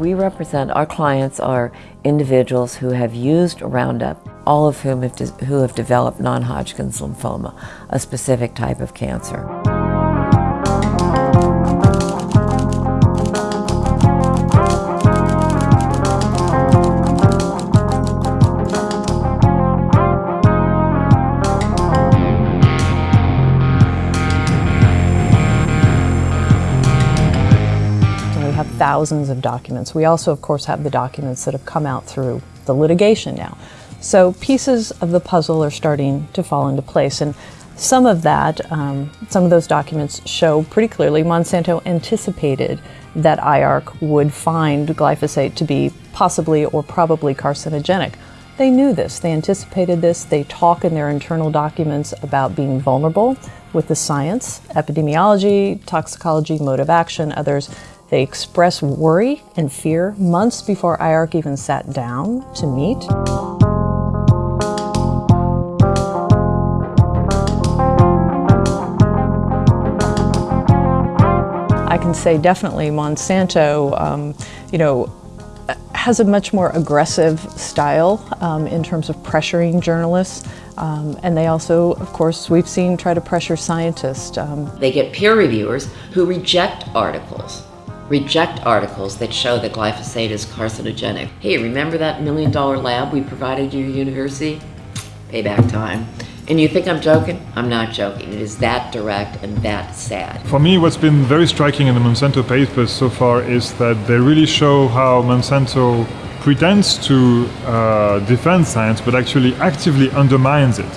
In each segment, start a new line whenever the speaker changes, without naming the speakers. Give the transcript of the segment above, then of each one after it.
we represent, our clients are individuals who have used Roundup, all of whom have, who have developed non-Hodgkin's lymphoma, a specific type of cancer.
Thousands of documents. We also, of course, have the documents that have come out through the litigation now. So pieces of the puzzle are starting to fall into place. And some of that, um, some of those documents show pretty clearly Monsanto anticipated that IARC would find glyphosate to be possibly or probably carcinogenic. They knew this, they anticipated this, they talk in their internal documents about being vulnerable with the science, epidemiology, toxicology, mode of action, others. They express worry and fear months before IARC even sat down to meet. I can say definitely Monsanto, um, you know, has a much more aggressive style um, in terms of pressuring journalists. Um, and they also, of course, we've seen try to pressure scientists. Um.
They get peer reviewers who reject articles reject articles that show that glyphosate is carcinogenic. Hey, remember that million dollar lab we provided your university? Payback time. And you think I'm joking? I'm not joking. It is that direct and that sad.
For me, what's been very striking in the Monsanto papers so far is that they really show how Monsanto pretends to uh, defend science but actually actively undermines it.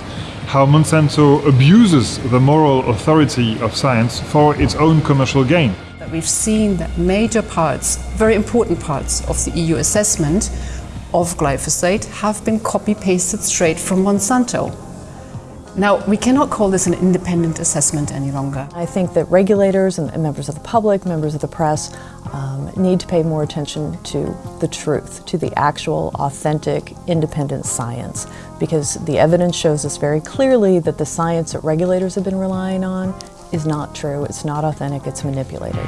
How Monsanto abuses the moral authority of science for its own commercial gain
we've seen that major parts, very important parts of the EU assessment of glyphosate have been copy-pasted straight from Monsanto. Now, we cannot call this an independent assessment any longer.
I think that regulators and members of the public, members of the press, um, need to pay more attention to the truth, to the actual, authentic, independent science, because the evidence shows us very clearly that the science that regulators have been relying on is not true, it's not authentic, it's manipulated.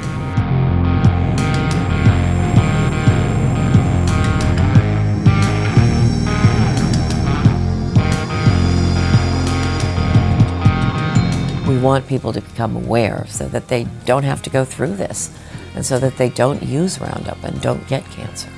We want people to become aware so that they don't have to go through this and so that they don't use Roundup and don't get cancer.